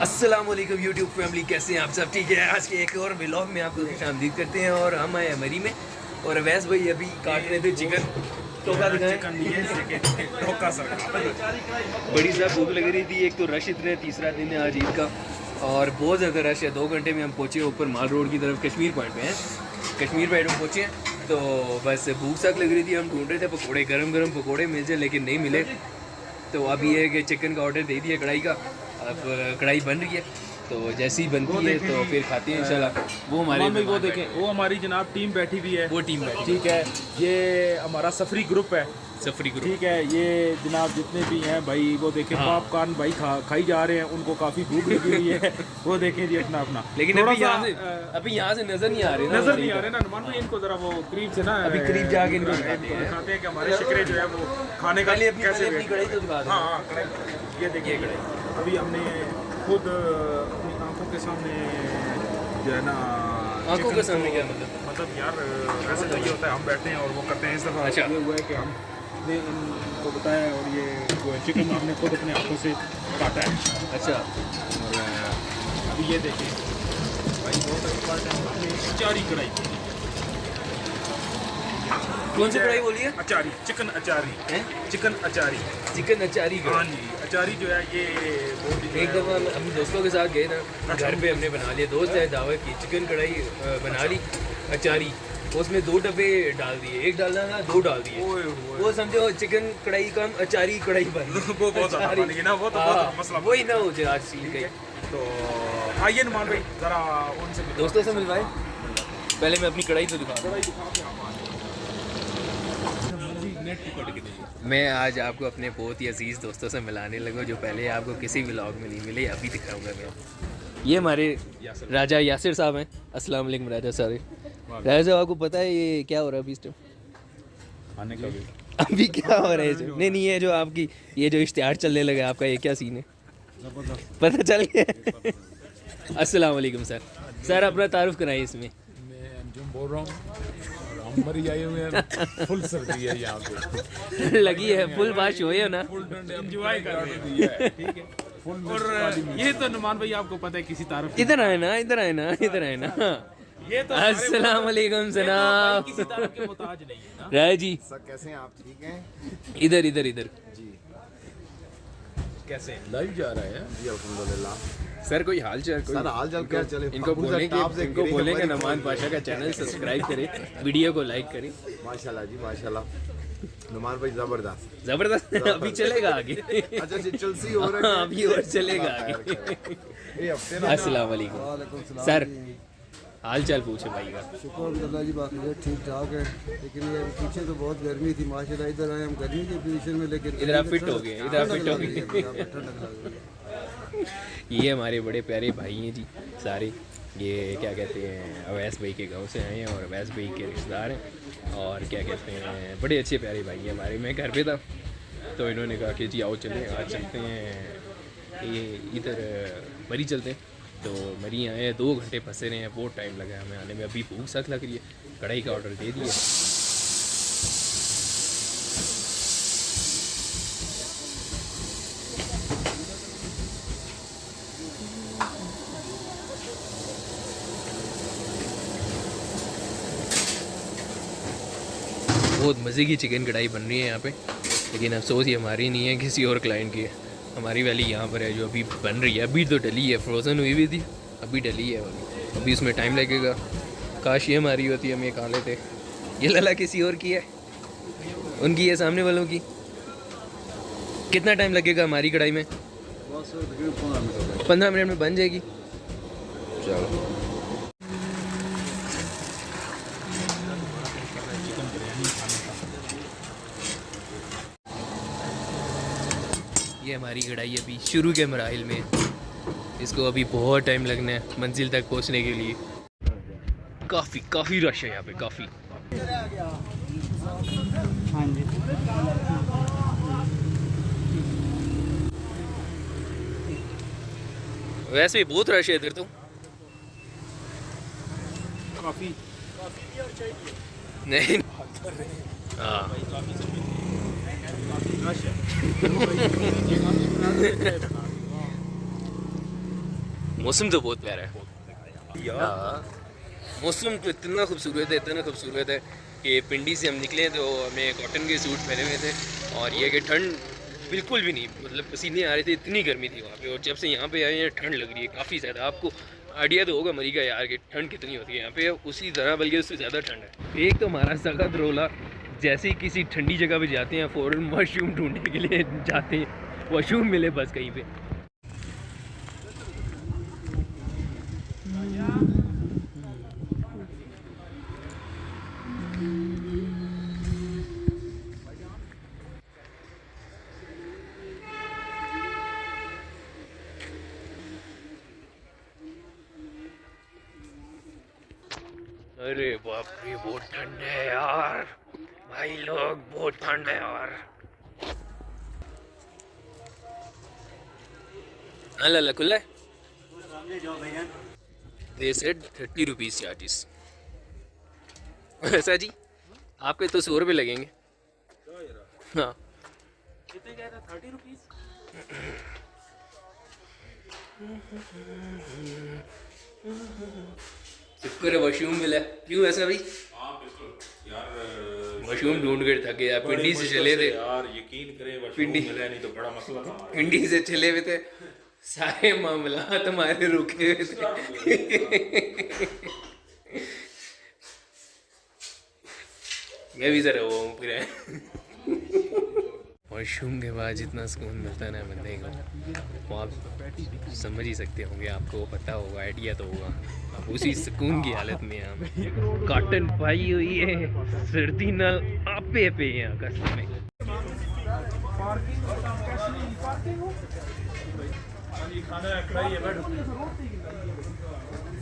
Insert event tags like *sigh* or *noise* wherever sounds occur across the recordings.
السلام علیکم YouTube family کیسے ہیں آپ سب؟ ٹھیک ہے آج کے ایک اور ولاگ میں آپ کو خوش آمدید کرتے ہیں اور ہم آئے مری میں اور اویس بھائی ابھی کاٹ رہے تھے چکن۔ ٹوکا دکھائیں۔ بڑی صاحب بھوک لگ رہی تھی ایک تو رش اتنا ہے تیسرا دن ہے آج عید کا اور بہت زیادہ رش ہے۔ دو گھنٹے میں ہم پہنچے اوپر مال روڈ کی طرف کشمیر پوائنٹ پہ ہیں۔ کشمیر پوائنٹ میں پہنچے ہیں۔ تو بس بھوک ساک لگ رہی تھی ہم ڈھونڈ رہے تھے پکوڑے گرم گرم پکوڑے مل جائے لیکن نہیں ملے۔ تو اب یہ ہے کہ چکن کا آرڈر دے دیا کڑھائی کا۔ اب کڑھائی بن رہی ہے تو جیسی بنتی ہے تو پھر کھاتے ہیں انشاءاللہ۔ وہ ہمارے وہ دیکھیں۔ وہ ہماری جناب ٹیم بیٹھی ہوئی ہے۔ وہ ٹیم بیٹھی ٹھیک ہے۔ یہ ہمارا سفری گروپ ہے۔ سفری گروپ۔ ٹھیک ہے۔ یہ جناب جتنے بھی ہیں بھائی وہ دیکھیں ہاں۔ پاپ کارن بھائی کھا کھائی جا رہے ہیں۔ ان کو کافی بھوک لگی ہوئی ہے۔ *laughs* وہ دیکھیں جی اپنا اپنا۔ لیکن ابھی یہاں سے ابھی یہاں سے نظر نہیں آ رہے نظر نہیں آ رہے نا نمان بھائی ان کو ذرا وہ قریب سے نا ابھی قریب جا کے ان کو دکھاتے ہیں۔ کہ ہمارے شکرے جو ہے وہ کھانے کا اپنی کیسے ہاں ہاں۔ یہ دیکھیے ابھی ہم نے خود اپنی آنکھوں کے سامنے جو ہے نا آنکھوں کے سامنے کیا مطلب؟ مطلب یار ویسے تو یہ ہوتا ہے ہم بیٹھتے ہیں اور وہ کرتے ہیں اس دفعہ اچھا۔ یہ ہوا ہے کہ ہم نے ان کو بتایا اور یہ ہے چکن ہم نے خود اپنے ہاتھوں سے کاٹا ہے۔ اچھا۔ اور ابھی یہ دیکھیں۔ بھائی بہت امپورٹنٹ ہم نے اچاری کڑھائی کون سی کڑھائی بولی ہے؟ اچاری چکن اچاری؟ چکن اچاری۔ چکن اچاری ہاں جی اچاری جو ہے یہ ایک دفعہ ہم اپنے دوستوں کے ساتھ گئے نا گھر پہ ہم نے بنا لیا دوست ہے دعوت کی چکن کڑھائی بنا لی اچاری۔ اس میں دو ڈبے ڈال دیے ایک ڈالنا تھا دو ڈال دیے۔ وہ سمجھو چکن کڑھائی کا اچاری کڑھائی بن۔ *laughs* وہ بہت نا، وہ تو ہاں، بہت مسئلہ وہی نہ ہو جائے آج سیل گئی تو آئیے نمان بھائی ذرا ان سے۔ دوستوں سے ملوائے پہلے میں اپنی کڑھائی تو دکھا دوں کڑھائی دکھا کے آپ آ جائیں۔ میں آج آپ کو اپنے بہت ہی عزیز دوستوں سے ملانے لگا جو پہلے آپ کو کسی ولاگ میں نہیں ملے ابھی دکھاؤں گا میں۔ یہ ہمارے راجہ یاسر صاحب ہیں۔ السلام علیکم راجہ صاحب راجہ صاحب آپ کو پتہ ہے یہ کیا ہو رہا ہے ابھی اس ٹائم ابھی کیا ہو رہا ہے جو نہیں نہیں یہ جو آپ کی یہ جو اشتہار چلنے لگا آپ کا یہ کیا سین ہے؟ پتہ چل گیا۔ السلام علیکم سر۔ سر اپنا تعارف کرائیں اس میں۔ میں بول رہا ہوں۔ اور ہم مری آئے ہوئے ہیں۔ فل سردی ہے یہاں پہ۔ لگی ہے فل بارش ہوئی ہے نا۔ فل ڈنڈے انجوائے کر رہے ہیں۔ دیا ہے۔ ٹھیک ہے۔ فل اور یہ تو نمان بھائی آپ کو پتہ ہے کسی تعارف ادھر آئے نا ادھر آئے نا ادھر آئے نا۔ یہ تو السلام علیکم جناب کسی تعارف کے محتاج نہیں ہے نا۔ رائے جی سر کیسے ہیں؟ آپ ٹھیک ہیں؟ ادھر ادھر ادھر۔ کیسے لائیو جا رہا ہے جی الحمد للہ سر کوئی حال چال؟ سر حال چال کیا چلے؟ ان کو بولیں کہ ان کو بولیں کہ نمان پاشا کا چینل سبسکرائب کرے ویڈیو کو لائک کرے ماشاء اللہ جی ماشاء اللہ نمان بھائی زبردست۔ زبردست؟ ابھی چلے گا آگے۔ اچھا جی چلسی ہو رہا ہاں ابھی اور چلے گا آگے۔ یہ ہفتے نا۔ السلام علیکم۔ سر حال چال پوچھے بھائی کا۔ شکر الحمد جی باقی ٹھیک ٹھاک ہے لیکن یہ پیچھے تو بہت گرمی تھی ماشاء اللہ ادھر آئے ہم گرمی کی پوزیشن میں لیکن ادھر آپ فٹ ہو گئے ادھر آپ فٹ ہو گئے۔ یہ ہمارے بڑے پیارے بھائی ہیں جی سارے۔ یہ کیا کہتے ہیں اویس بھائی کے گاؤں سے آئے ہیں اور اویس بھائی کے رشتہ دار ہیں۔ اور کیا کہتے ہیں بڑے اچھے پیارے بھائی ہیں ہمارے۔ میں گھر پہ تھا تو انہوں نے کہا کہ جی آؤ چلیں آج چلتے ہیں۔ یہ ادھر مری چلتے ہیں۔ تو مری آئے ہیں، دو گھنٹے پھنسے رہے ہیں، بہت ٹائم لگا ہے ہمیں آنے میں۔ ابھی بھوک سخت لگ رہی ہے، کڑھائی کا آرڈر دے دیا۔ بہت مزے کی چکن کڑھائی بن رہی ہے یہاں پہ، لیکن افسوس یہ ہماری نہیں ہے کسی اور کلائنٹ کی۔ ہے ہماری ویلی یہاں پر ہے جو ابھی بن رہی ہے، ابھی تو ڈلی ہے فروزن ہوئی ہوئی تھی، ابھی ڈلی ہے والی ابھی اس میں ٹائم لگے گا۔ کاش یہ ہماری ہوتی، ہم یہ کھا لیتے۔ یہ للا کسی اور کی ہے؟ ان کی ہے، سامنے والوں کی۔ کتنا ٹائم لگے گا ہماری کڑھائی میں؟ پندرہ منٹ میں بن جائے گی۔ چلو۔ یہ ہماری کڑھائی ابھی شروع کے مراحل میں۔ ہے اس کو ابھی بہت ٹائم لگنا ہے منزل تک پہنچنے کے لیے۔ کافی کافی رش ہے یہاں پہ کافی۔ ویسے بھی بہت رش ہے ادھر تو۔ نہیں۔ ہاں۔ موسم تو بہت پیارا ہے۔ موسم تو اتنا خوبصورت ہے، اتنا خوبصورت ہے کہ پنڈی سے ہم نکلے تو ہمیں کاٹن کے سوٹ پہنے ہوئے تھے اور یہ کہ ٹھنڈ بالکل بھی نہیں مطلب پسینے آ رہے تھے، اتنی گرمی تھی وہاں پہ۔ اور جب سے یہاں پہ آئے ہیں، ٹھنڈ لگ رہی ہے کافی زیادہ۔ آپ کو آئیڈیا تو ہوگا مری کا یار کہ ٹھنڈ کتنی ہوتی ہے یہاں پہ، اسی طرح بلکہ اس سے زیادہ ٹھنڈ ہے۔ ایک تو ہمارا سخت رولا جیسے ہی کسی ٹھنڈی جگہ پہ جاتے ہیں، فوراً واش روم ڈھونڈنے کے لیے جاتے ہیں۔ واش روم ملے بس کہیں پہ۔ ارے باپ رے بہت ٹھنڈ ہے یار۔ بھائی لوگ بہت ٹھنڈ ہے اور۔ اللہ اللہ کھلا ہے دے تھرٹی روپیز چارجز ایسا جی آپ کے تو سو روپے لگیں گے۔ ہاں۔ شکر ہے ملا کیوں ایسا بھائی؟ ہاں، مشروم ڈھونڈ کے تھکے یار پنڈی سے چلے تھے۔ یار یقین کرے پنڈی ملا نہیں تو بڑا مسئلہ تھا۔ پنڈی سے چلے ہوئے تھے۔ سارے معاملات ہمارے رکے ہوئے تھے۔ میں بھی ذرا وہ ہوں پھر واش روم کے بعد جتنا سکون ملتا ہے نا بندے کو، وہ آپ سمجھ ہی سکتے ہوں گے، آپ کو پتہ ہوگا آئیڈیا تو ہوگا۔ اسی سکون کی حالت میں ہم کاٹن پائی ہوئی ہے، سردی نل آپ پہ یہاں کا میں۔ پارکنگ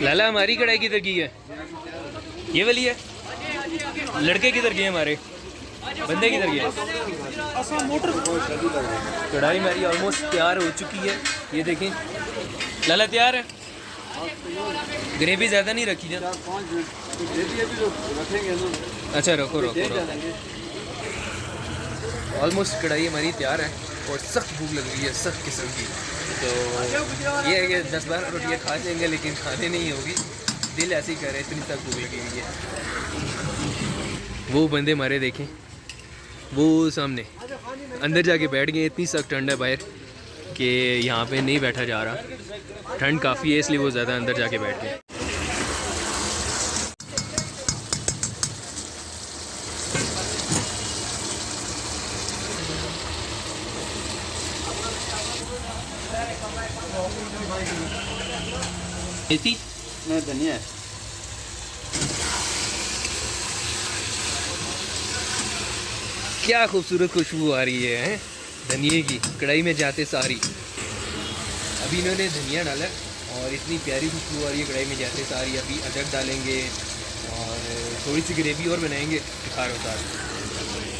لالا، ہماری کڑھائی کدھر کی ہے؟ یہ والی ہے؟ لڑکے کدھر گئے ہمارے؟ بندے کدھر گئے؟ کڑھائی ہماری آلموسٹ تیار ہو چکی ہے۔ یہ دیکھیں۔ لالا، تیار ہے؟ گریوی زیادہ نہیں رکھی جان اچھا رکھو رکھو رکھو۔ آلموسٹ کڑھائی ہماری تیار ہے اور سخت بھوک لگ رہی ہے، سخت قسم کی۔ تو یہ ہے کہ دس بارہ روٹیاں کھا جائیں گے لیکن کھانے نہیں ہوگی۔ دل ایسے ہی کر رہے اتنی سخت بھوک لگی ہوئی ہے۔ وہ بندے مارے دیکھیں۔ وہ سامنے، اندر جا کے بیٹھ گئے، اتنی سخت ٹھنڈ ہے باہر۔ کہ یہاں پہ نہیں بیٹھا جا رہا۔ ٹھنڈ کافی ہے اس لیے وہ زیادہ اندر جا کے بیٹھ گئے دھنیا کیا خوبصورت خوشبو آ رہی ہے دھنیے کی، کڑھائی میں جاتے ساری۔ ابھی انہوں نے دھنیا ڈالا اور اتنی پیاری خوشبو آ رہی ہے کڑھائی میں جاتے ساری۔ ابھی ادرک ڈالیں گے اور تھوڑی سی گریوی اور بنائیں گے کھار اتار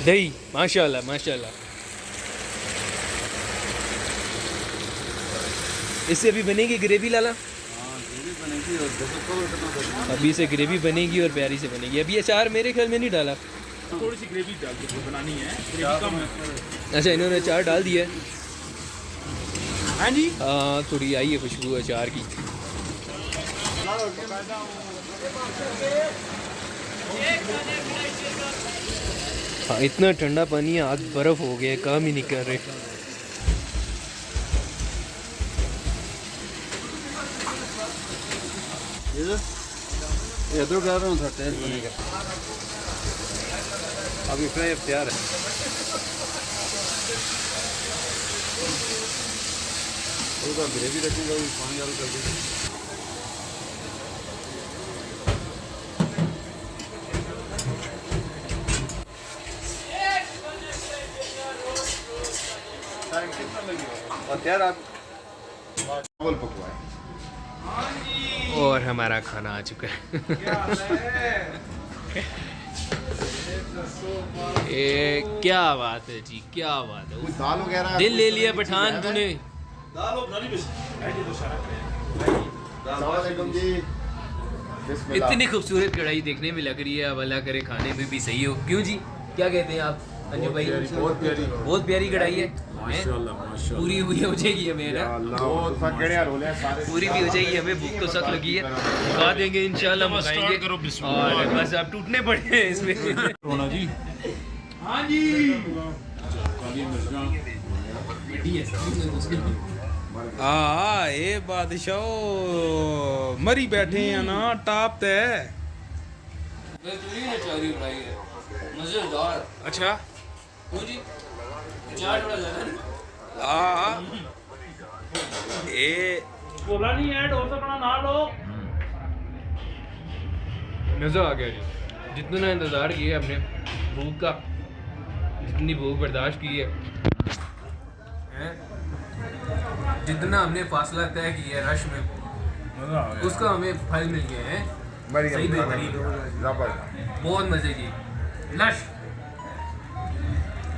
دہی ماشاء اللہ ماشاء اللہ اس سے ابھی بنے گی گریوی، لالا؟ ابھی سے گریوی بنے گی اور پیاری سے بنے گی۔ ابھی اچار میرے خیال میں نہیں ڈالا۔ ہے اچھا انہوں نے اچار ڈال دیا ہے ہاں جی ہاں تھوڑی آئی ہے خوشبو اچار کی ہاں اتنا ٹھنڈا پانی ہے آگ برف ہو گیا کام ہی نہیں کر رہے ادھر کر رہا ہوں تھا ٹیسٹ بنے گا اب اتنا ہی اختیار ہے گریوی رکھوں گا پانی کر دیں اور ہمارا کھانا آ چکا ہے۔ *laughs* کیا بات ہے جی کیا بات ہے؟ دل لے لیا پٹھان تو نے۔ اتنی خوبصورت کڑھائی دیکھنے میں لگ رہی ہے اب اللہ کرے کھانے میں بھی صحیح ہو۔ کیوں جی؟ کیا کہتے ہیں آپ؟ بہت پیاری کڑھائی ہے۔ پوری ہوئی ہو جائے گی ہمیں پوری بھی ہو جائے گی ہمیں بھوک تو سخت لگی ہے۔ کھا دیں گے انشاءاللہ منگائیں گے۔ اور بس آپ ٹوٹنے پڑے ہیں اس میں۔ رونا جی۔ ہاں جی۔ ہاں اے بادشاہ مری بیٹھے ہیں نا ٹاپ تے۔ مزیدار۔ اچھا۔ ہاں۔ مزہ آ گیا جی۔ جتنا انتظار کیا ہم نے بھوک کا جتنی بھوک برداشت کی ہے۔ جتنا ہم نے فاصلہ طے کیا ہے رش میں اس کا ہمیں پھل مل گیا ہے بہت مزے کی۔ لش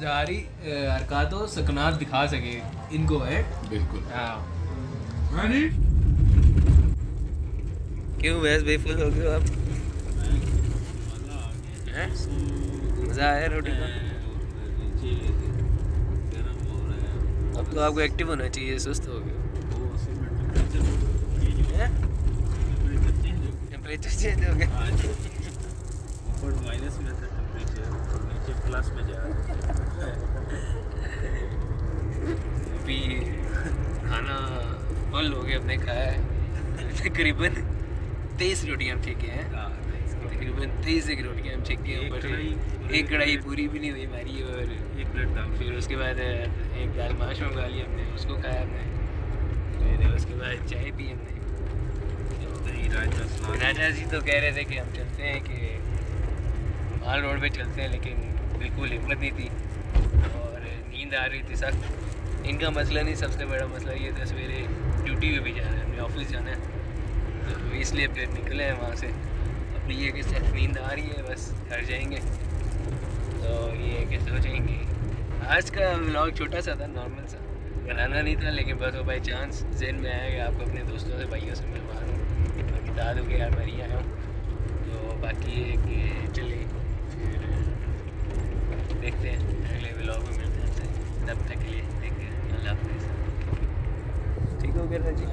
جاری حرکات و سکنات دکھا سکے ان کو ہے۔ بالکل۔ ہاں۔ کیوں ویس بے فل ہو گئے آپ؟ مزہ آیا روٹی کا اب تو آپ کو ایکٹیو ہونا چاہیے سست ہو گیا ٹیمپریچر چینج ہو گیا اوپر مائنس میں تھا ٹیمپریچر نیچے پلس میں جا رہا فل ہو کے ہم نے کھایا ہے۔ تقریباً تیئیس روٹیاں ہم چھکے ہیں۔ ہاں، تقریباً تیئیس ایک روٹیاں ہم چھکے ہیں۔ ایک کڑھائی پوری بھی نہیں ہوئی ہماری اور ایک پلیٹ دال۔ پھر اس کے بعد ایک دال ماش منگا لی ہم نے اس کو کھایا ہم نے۔ پھر اس کے بعد چائے پی ہم نے۔ راجا جی تو کہہ رہے تھے کہ ہم چلتے ہیں کہ مال روڈ پہ چلتے ہیں لیکن بالکل ہمت نہیں تھی اور نیند آ رہی تھی سخت۔ ان کا مسئلہ نہیں، سب سے بڑا مسئلہ یہ تھا، سویرے ڈیوٹی پہ بھی جانا ہے اپنے آفس جانا ہے۔ تو اس لیے پھر نکلے ہیں وہاں سے۔ اپنی یہ کہ نیند آ رہی ہے، بس گھر جائیں گے۔ تو یہ کہ سوچیں گے۔ آج کا بلاگ چھوٹا سا تھا نارمل سا۔ بنانا نہیں تھا، لیکن بس وہ بائی چانس ذہن میں آیا کہ آپ کو اپنے دوستوں سے، بھائیوں سے ملوا ہوں باقی داد ہو گیا میں آیا ہوں۔ تو باقی یہ کہ چلے پھر دیکھتے ہیں۔ اگلے بلاگ میں ملتے ہیں تب تک کے لیے دیکھتے ہیں اللہ حافظ۔ ٹھیک ہو گیا جی؟